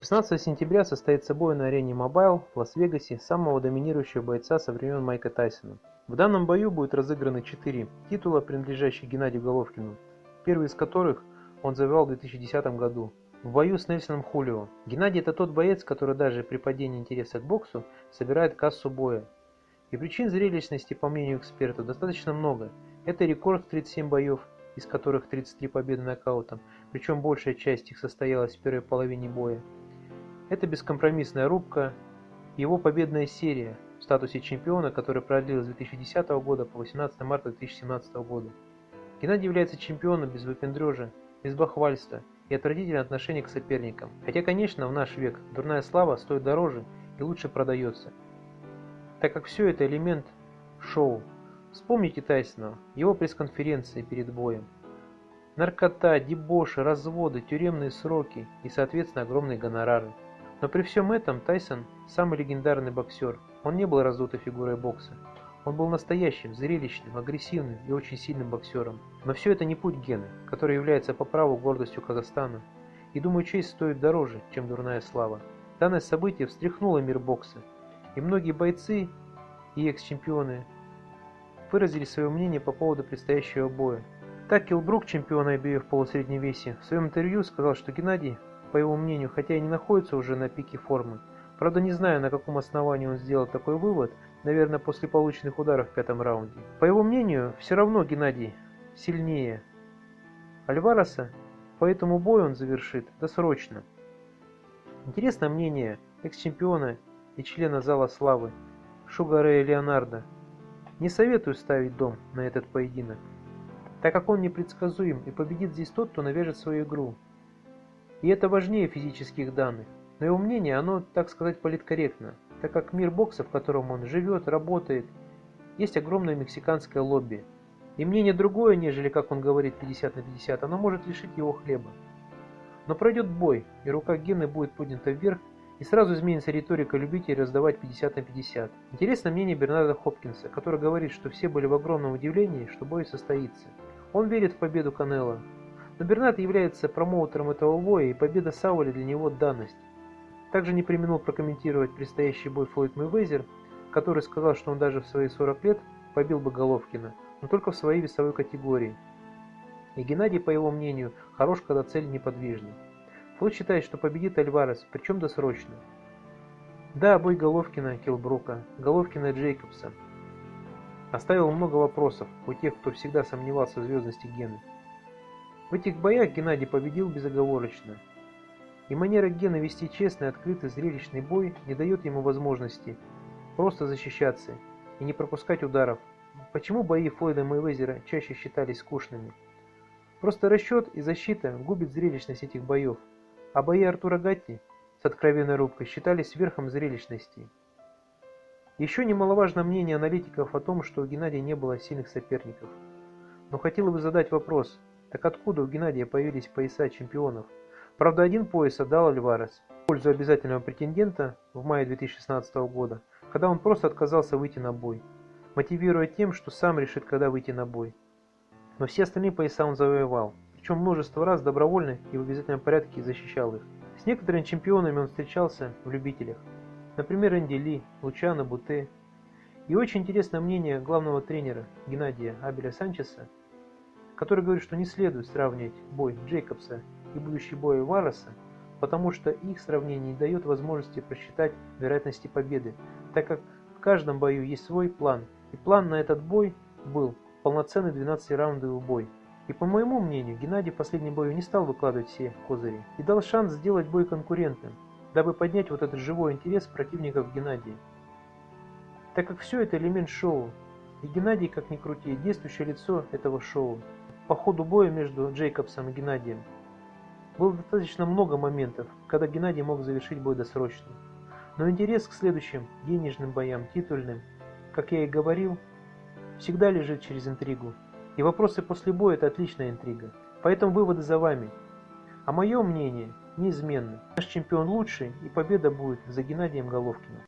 16 сентября состоится бой на арене Mobile в Лас-Вегасе самого доминирующего бойца со времен Майка Тайсона. В данном бою будет разыграны 4 титула, принадлежащих Геннадию Головкину, первый из которых он завоевал в 2010 году. В бою с Нельсоном Хулио. Геннадий это тот боец, который даже при падении интереса к боксу собирает кассу боя. И причин зрелищности, по мнению экспертов, достаточно много. Это рекорд в 37 боев, из которых 33 победы нокаутом, причем большая часть их состоялась в первой половине боя. Это бескомпромиссная рубка, его победная серия в статусе чемпиона, которая продлилась с 2010 года по 18 марта 2017 года. Геннадий является чемпионом без выпендрежа, без бахвальства и отвратительного отношения к соперникам. Хотя, конечно, в наш век дурная слава стоит дороже и лучше продается. Так как все это элемент шоу. Вспомните Тайсона, его пресс-конференции перед боем. Наркота, дебоши, разводы, тюремные сроки и, соответственно, огромные гонорары. Но при всем этом Тайсон – самый легендарный боксер. Он не был раздутой фигурой бокса. Он был настоящим, зрелищным, агрессивным и очень сильным боксером. Но все это не путь Гены, который является по праву гордостью Казахстана. И думаю, честь стоит дороже, чем дурная слава. Данное событие встряхнуло мир бокса. И многие бойцы и экс-чемпионы выразили свое мнение по поводу предстоящего боя. Так Килбрук, чемпион IBF в полусреднем весе, в своем интервью сказал, что Геннадий по его мнению, хотя и не находится уже на пике формы. Правда, не знаю, на каком основании он сделал такой вывод, наверное, после полученных ударов в пятом раунде. По его мнению, все равно Геннадий сильнее Альвареса, поэтому бой он завершит досрочно. Интересно мнение экс-чемпиона и члена Зала Славы Шугарея Леонардо. Не советую ставить дом на этот поединок, так как он непредсказуем и победит здесь тот, кто навяжет свою игру. И это важнее физических данных. Но его мнение, оно, так сказать, политкорректно, так как мир бокса, в котором он живет, работает, есть огромное мексиканское лобби. И мнение другое, нежели, как он говорит, 50 на 50, оно может лишить его хлеба. Но пройдет бой, и рука Гены будет поднята вверх, и сразу изменится риторика любителей раздавать 50 на 50. Интересно мнение Бернарда Хопкинса, который говорит, что все были в огромном удивлении, что бой состоится. Он верит в победу Канело, но Бернард является промоутером этого боя, и победа Сауля для него данность. Также не применил прокомментировать предстоящий бой Флойд Мэйвезер, который сказал, что он даже в свои 40 лет побил бы Головкина, но только в своей весовой категории. И Геннадий, по его мнению, хорош, когда цель неподвижна. Флойд считает, что победит Альварес, причем досрочно. Да, бой Головкина, Килбрука, Головкина Джейкобса. Оставил много вопросов у тех, кто всегда сомневался в звездности Гены. В этих боях Геннадий победил безоговорочно. И манера Гена вести честный, открытый, зрелищный бой не дает ему возможности просто защищаться и не пропускать ударов. Почему бои Флойда Мэйвезера чаще считались скучными? Просто расчет и защита губит зрелищность этих боев, а бои Артура Гатти с откровенной рубкой считались верхом зрелищности. Еще немаловажно мнение аналитиков о том, что у Геннадия не было сильных соперников. Но хотел бы задать вопрос, так откуда у Геннадия появились пояса чемпионов? Правда, один пояс отдал Альварес в пользу обязательного претендента в мае 2016 года, когда он просто отказался выйти на бой, мотивируя тем, что сам решит, когда выйти на бой. Но все остальные пояса он завоевал, причем множество раз добровольно и в обязательном порядке защищал их. С некоторыми чемпионами он встречался в любителях, например, Энди Ли, Лучано Буте. И очень интересное мнение главного тренера Геннадия Абеля Санчеса который говорит, что не следует сравнивать бой Джейкобса и будущий бой Вареса, потому что их сравнение не дает возможности просчитать вероятности победы, так как в каждом бою есть свой план, и план на этот бой был полноценный 12-раундовый бой. И по моему мнению, Геннадий в последнем бою не стал выкладывать все козыри и дал шанс сделать бой конкурентным, дабы поднять вот этот живой интерес противников Геннадия. Так как все это элемент шоу, и Геннадий, как ни крути, действующее лицо этого шоу. По ходу боя между Джейкобсом и Геннадием было достаточно много моментов, когда Геннадий мог завершить бой досрочно. Но интерес к следующим денежным боям, титульным, как я и говорил, всегда лежит через интригу. И вопросы после боя – это отличная интрига. Поэтому выводы за вами. А мое мнение неизменно. Наш чемпион лучший, и победа будет за Геннадием Головкиным.